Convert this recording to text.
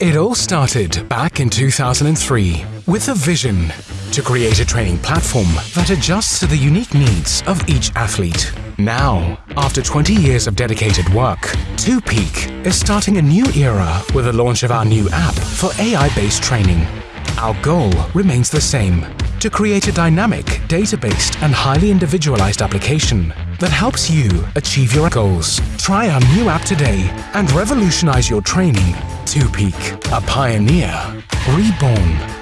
It all started back in 2003 with a vision to create a training platform that adjusts to the unique needs of each athlete. Now, after 20 years of dedicated work, 2Peak is starting a new era with the launch of our new app for AI-based training. Our goal remains the same, to create a dynamic, data-based and highly individualized application that helps you achieve your goals. Try our new app today and revolutionize your training 2Peak, a pioneer, reborn.